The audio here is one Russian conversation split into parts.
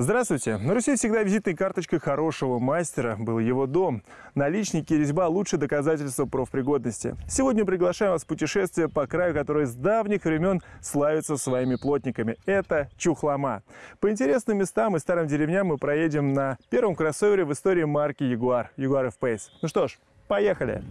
Здравствуйте! На Руси всегда визитной карточкой хорошего мастера был его дом. Наличники и резьба – лучшее доказательство профпригодности. Сегодня приглашаем вас в путешествие по краю, который с давних времен славится своими плотниками. Это Чухлома. По интересным местам и старым деревням мы проедем на первом кроссовере в истории марки Jaguar – Jaguar F-Pace. Ну что ж, поехали!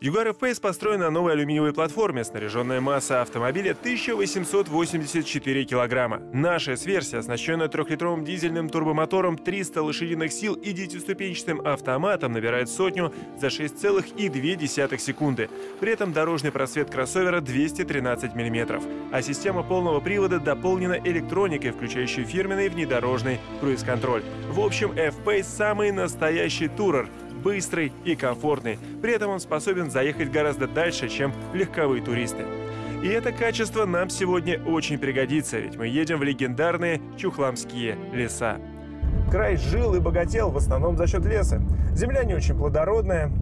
Jaguar F-Pace построен на новой алюминиевой платформе. Снаряженная масса автомобиля 1884 килограмма. Наша S-версия, оснащенная трехлитровым дизельным турбомотором 300 лошадиных сил и девятиступенчатым автоматом, набирает сотню за 6,2 секунды. При этом дорожный просвет кроссовера 213 мм, а система полного привода дополнена электроникой, включающей фирменный внедорожный круиз-контроль. В общем, F-Pace самый настоящий турер – быстрый и комфортный. При этом он способен заехать гораздо дальше, чем легковые туристы. И это качество нам сегодня очень пригодится, ведь мы едем в легендарные Чухламские леса. Край жил и богател в основном за счет леса. Земля не очень плодородная,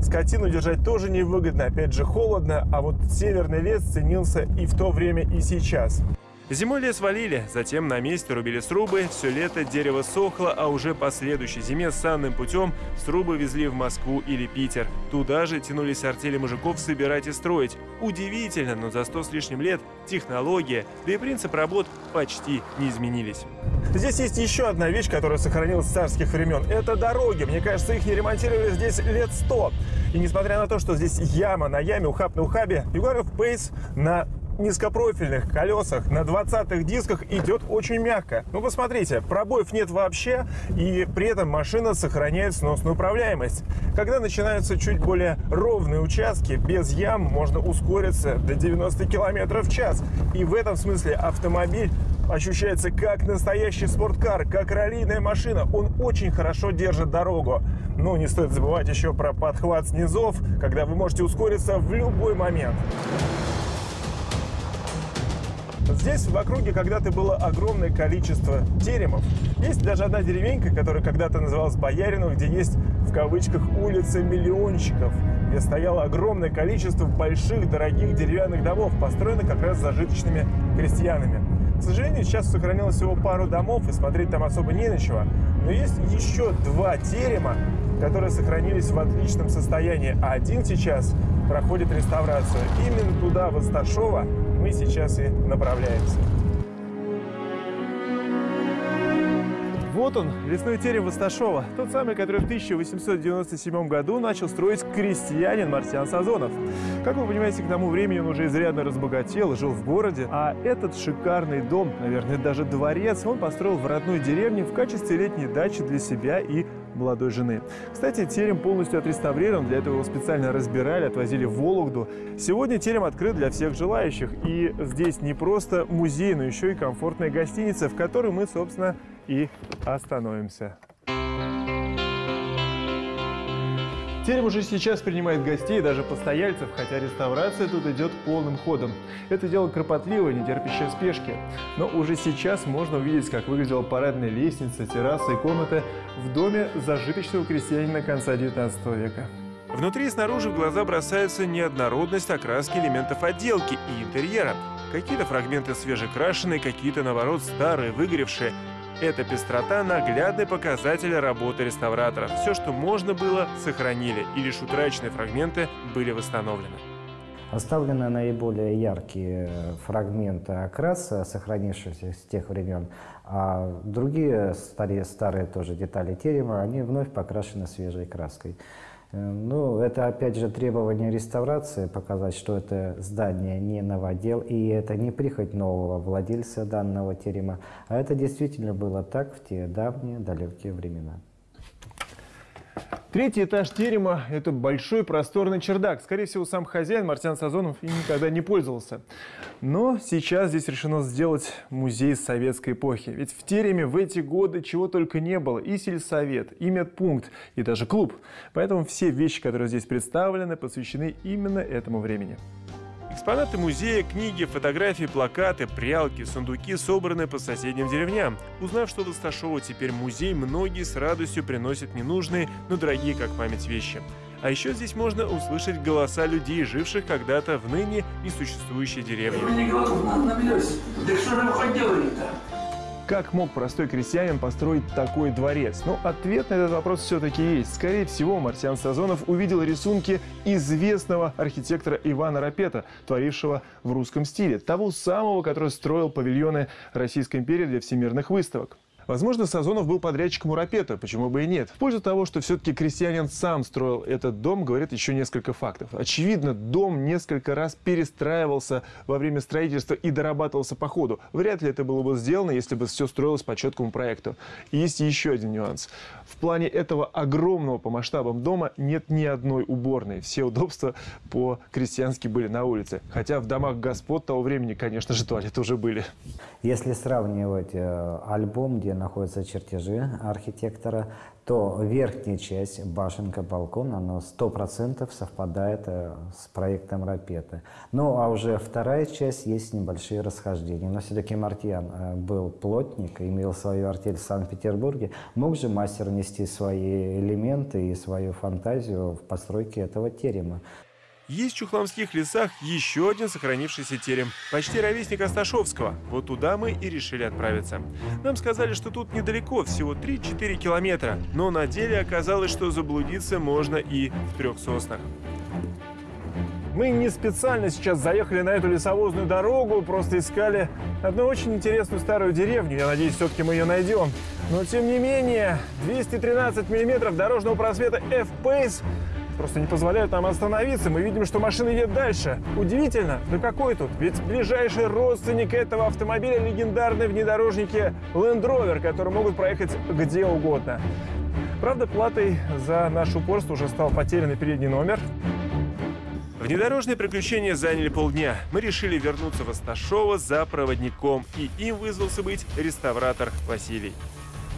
скотину держать тоже невыгодно, опять же холодно, а вот северный лес ценился и в то время, и сейчас. Зимой лес валили, затем на месте рубили срубы, все лето дерево сохло, а уже по следующей зиме санным путем срубы везли в Москву или Питер. Туда же тянулись артели мужиков собирать и строить. Удивительно, но за сто с лишним лет технология, да и принцип работ почти не изменились. Здесь есть еще одна вещь, которая сохранилась с царских времен. Это дороги. Мне кажется, их не ремонтировали здесь лет сто. И несмотря на то, что здесь яма на яме, ухаб на ухабе, Югаров Пейс на низкопрофильных колесах на 20-х дисках идет очень мягко. Ну, посмотрите, пробоев нет вообще, и при этом машина сохраняет сносную управляемость. Когда начинаются чуть более ровные участки, без ям можно ускориться до 90 км в час. И в этом смысле автомобиль ощущается как настоящий спорткар, как раллийная машина. Он очень хорошо держит дорогу. Но не стоит забывать еще про подхват снизов, когда вы можете ускориться в любой момент. Здесь в округе когда-то было огромное количество теремов. Есть даже одна деревенька, которая когда-то называлась Бояринов, где есть в кавычках улица миллионщиков, где стояло огромное количество больших, дорогих деревянных домов, построенных как раз зажиточными крестьянами. К сожалению, сейчас сохранилось всего пару домов, и смотреть там особо не на чего. Но есть еще два терема, которые сохранились в отличном состоянии, а один сейчас проходит реставрацию. Именно туда, в Асташово, мы сейчас и направляемся. Вот он, лесной терем Восташова, тот самый, который в 1897 году начал строить крестьянин Марсиан Сазонов. Как вы понимаете, к тому времени он уже изрядно разбогател, жил в городе, а этот шикарный дом, наверное, даже дворец, он построил в родной деревне в качестве летней дачи для себя и молодой жены. Кстати, терем полностью отреставрирован, для этого его специально разбирали, отвозили в Вологду. Сегодня терем открыт для всех желающих, и здесь не просто музей, но еще и комфортная гостиница, в которой мы, собственно, и остановимся. Терем уже сейчас принимает гостей, даже постояльцев, хотя реставрация тут идет полным ходом. Это дело кропотливое, не терпящее спешки. Но уже сейчас можно увидеть, как выглядела парадная лестница, терраса и комната в доме зажиточного крестьянина конца 19 века. Внутри и снаружи в глаза бросается неоднородность окраски элементов отделки и интерьера. Какие-то фрагменты свежекрашенные, какие-то, наоборот, старые, выгоревшие. Эта пестрота – наглядный показатель работы реставраторов. Все, что можно было, сохранили, и лишь утраченные фрагменты были восстановлены. Оставлены наиболее яркие фрагменты окраса, сохранившиеся с тех времен, а другие старые, старые тоже детали терема, они вновь покрашены свежей краской. Э, ну, это опять же требование реставрации, показать, что это здание не новодел, и это не прихоть нового владельца данного терема, а это действительно было так в те давние далекие времена. Третий этаж терема – это большой просторный чердак. Скорее всего, сам хозяин Мартян Сазонов и никогда не пользовался. Но сейчас здесь решено сделать музей советской эпохи. Ведь в тереме в эти годы чего только не было. И сельсовет, и медпункт, и даже клуб. Поэтому все вещи, которые здесь представлены, посвящены именно этому времени. Экспонаты музея, книги, фотографии, плакаты, прялки, сундуки собраны по соседним деревням. Узнав, что в Асташово теперь музей, многие с радостью приносят ненужные, но дорогие как память вещи. А еще здесь можно услышать голоса людей, живших когда-то в ныне несуществующей деревне. Как мог простой крестьянин построить такой дворец? Ну, ответ на этот вопрос все-таки есть. Скорее всего, Марсиан Сазонов увидел рисунки известного архитектора Ивана Рапета, творившего в русском стиле. Того самого, который строил павильоны Российской империи для всемирных выставок. Возможно, Сазонов был подрядчиком у Рапета, почему бы и нет. В пользу того, что все-таки крестьянин сам строил этот дом, говорит еще несколько фактов. Очевидно, дом несколько раз перестраивался во время строительства и дорабатывался по ходу. Вряд ли это было бы сделано, если бы все строилось по четкому проекту. И есть еще один нюанс. В плане этого огромного по масштабам дома нет ни одной уборной. Все удобства по-крестьянски были на улице. Хотя в домах господ того времени, конечно же, туалеты уже были. Если сравнивать э, альбом, где находятся чертежи архитектора, то верхняя часть, башенка, балкон, она сто процентов совпадает э, с проектом Рапета. Ну, а уже вторая часть есть небольшие расхождения. Но все-таки Мартьян э, был плотник, имел свою артель в Санкт-Петербурге. Мог же мастер внести свои элементы и свою фантазию в постройке этого терема. Есть в Чухломских лесах еще один сохранившийся терем, почти ровесник Асташовского. Вот туда мы и решили отправиться. Нам сказали, что тут недалеко, всего 3-4 километра, но на деле оказалось, что заблудиться можно и в трех соснах. Мы не специально сейчас заехали на эту лесовозную дорогу, просто искали одну очень интересную старую деревню. Я надеюсь, все-таки мы ее найдем. Но тем не менее, 213 миллиметров дорожного просвета F-Pace просто не позволяют нам остановиться. Мы видим, что машина едет дальше. Удивительно, да какой тут? Ведь ближайший родственник этого автомобиля легендарные внедорожники Land Rover, которые могут проехать где угодно. Правда, платой за наше упорство уже стал потерянный передний номер. Внедорожные приключения заняли полдня. Мы решили вернуться в Асташово за проводником, и им вызвался быть реставратор Василий.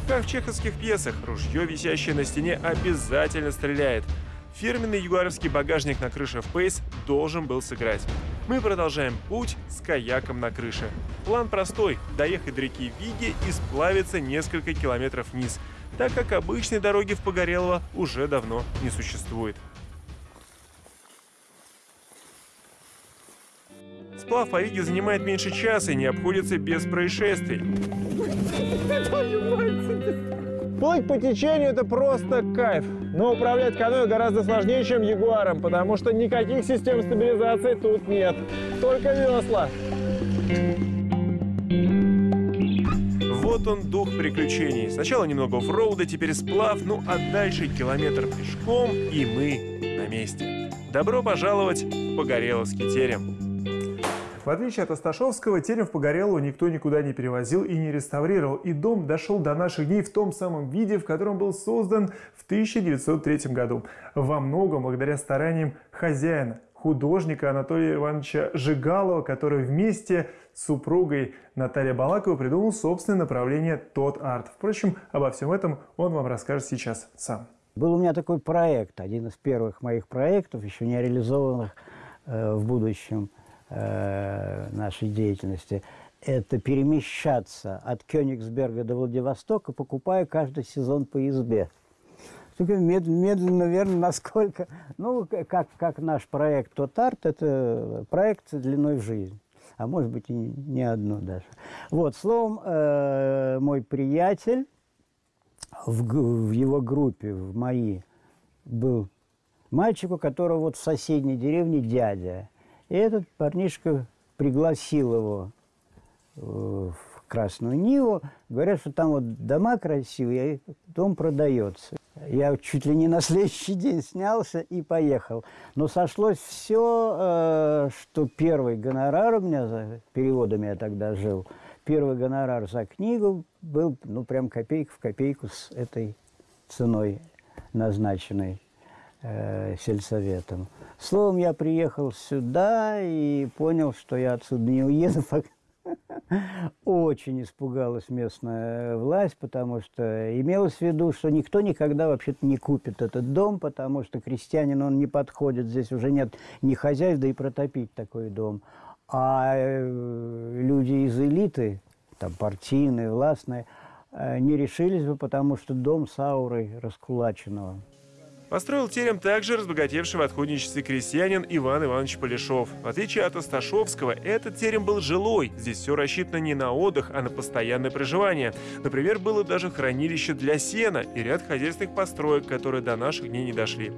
Как в чеховских пьесах, ружье, висящее на стене, обязательно стреляет. Фирменный югаровский багажник на крыше в Pace должен был сыграть. Мы продолжаем путь с каяком на крыше. План простой – доехать до реки Виги и сплавиться несколько километров вниз, так как обычной дороги в Погорелово уже давно не существует. Сплав по Виге занимает меньше часа и не обходится без происшествий. Плыть по течению – это просто кайф. Но управлять каноэ гораздо сложнее, чем Ягуаром, потому что никаких систем стабилизации тут нет. Только весла. Вот он, дух приключений. Сначала немного оффроуда, теперь сплав, ну а дальше километр пешком, и мы на месте. Добро пожаловать в Погореловский терем. В отличие от Осташовского, терем в Погорелу никто никуда не перевозил и не реставрировал, и дом дошел до наших дней в том самом виде, в котором был создан в 1903 году. Во многом благодаря стараниям хозяина, художника Анатолия Ивановича Жигалова, который вместе с супругой Натальей Балаковой придумал собственное направление «Тот арт». Впрочем, обо всем этом он вам расскажет сейчас сам. Был у меня такой проект, один из первых моих проектов, еще не реализованных э, в будущем – Э, нашей деятельности, это перемещаться от Кёнигсберга до Владивостока, покупая каждый сезон по избе. Медленно, медленно, верно, насколько... Ну, как, как наш проект «Тотарт», это проект длиной в жизнь. А может быть, и не одно даже. Вот, словом, э, мой приятель в, в его группе, в моей, был мальчик, у которого вот в соседней деревне дядя – и этот парнишка пригласил его э, в Красную Ниву. Говорят, что там вот дома красивые, дом продается. Я чуть ли не на следующий день снялся и поехал. Но сошлось все, э, что первый гонорар у меня, за переводами я тогда жил, первый гонорар за книгу был, ну, прям копейка в копейку с этой ценой назначенной э, сельсоветом. Словом, я приехал сюда и понял, что я отсюда не уеду. Очень испугалась местная власть, потому что имелось в виду, что никто никогда вообще-то не купит этот дом, потому что крестьянин, он не подходит, здесь уже нет ни хозяев, да и протопить такой дом. А э, люди из элиты, там партийные, властные, э, не решились бы, потому что дом с аурой раскулаченного. Построил терем также разбогатевший в отходничестве крестьянин Иван Иванович Полешов. В отличие от Осташовского, этот терем был жилой. Здесь все рассчитано не на отдых, а на постоянное проживание. Например, было даже хранилище для сена и ряд хозяйственных построек, которые до наших дней не дошли.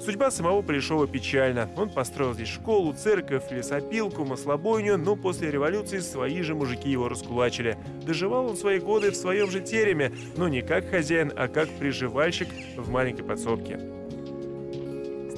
Судьба самого Полешова печальна. Он построил здесь школу, церковь, лесопилку, маслобойню, но после революции свои же мужики его раскулачили. Доживал он свои годы в своем же тереме, но не как хозяин, а как приживальщик в маленькой подсобке.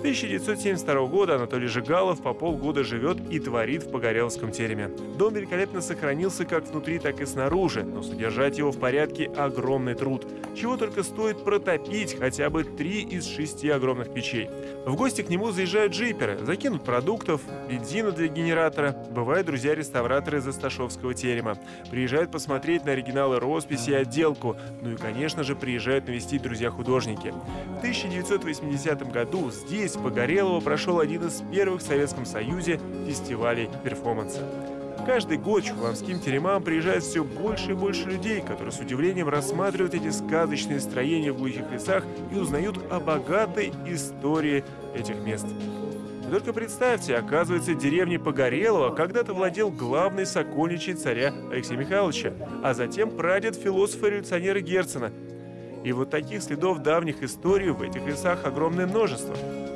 1972 года Анатолий Жигалов по полгода живет и творит в Погореловском тереме. Дом великолепно сохранился как внутри, так и снаружи, но содержать его в порядке – огромный труд. Чего только стоит протопить хотя бы три из шести огромных печей. В гости к нему заезжают джиперы, закинут продуктов, бензина для генератора. Бывают друзья-реставраторы из Асташовского терема. Приезжают посмотреть на оригиналы росписи и отделку. Ну и, конечно же, приезжают навестить друзья-художники. В 1980 году здесь, в Погорелово, прошел один из первых в Советском Союзе фестивалей перформанса. Каждый год чухломским теремам приезжает все больше и больше людей, которые с удивлением рассматривают эти сказочные строения в глухих лесах и узнают о богатой истории этих мест. И только представьте, оказывается, деревней Погорелого когда-то владел главный сокольничий царя Алексея Михайловича, а затем прадед философа-революционера Герцена. И вот таких следов давних историй в этих лесах огромное множество –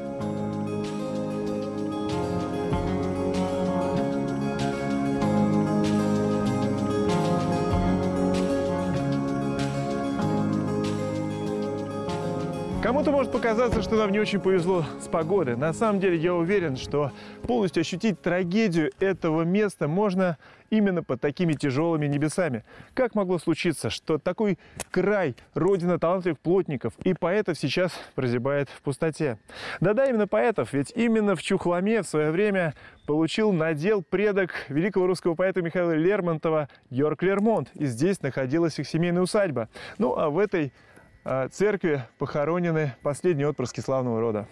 Кому-то может показаться, что нам не очень повезло с погодой. На самом деле я уверен, что полностью ощутить трагедию этого места можно именно под такими тяжелыми небесами. Как могло случиться, что такой край, родина талантливых плотников и поэтов сейчас прозябает в пустоте? Да-да, именно поэтов, ведь именно в Чухломе в свое время получил надел предок великого русского поэта Михаила Лермонтова Йорк Лермонт. И здесь находилась их семейная усадьба. Ну а в этой церкви похоронены последние отпрыски славного рода.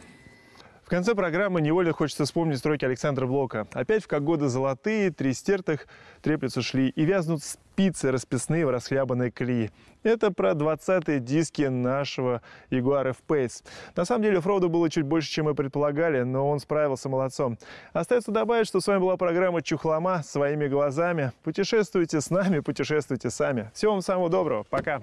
В конце программы невольно хочется вспомнить строки Александра Блока. Опять в как годы золотые, три стертых треплются шли, и вязнут спицы расписные в расхлябанной колеи. Это про 20-е диски нашего Jaguar F-Pace. На самом деле Фроду было чуть больше, чем мы предполагали, но он справился молодцом. Остается добавить, что с вами была программа «Чухлома» своими глазами. Путешествуйте с нами, путешествуйте сами. Всего вам самого доброго. Пока!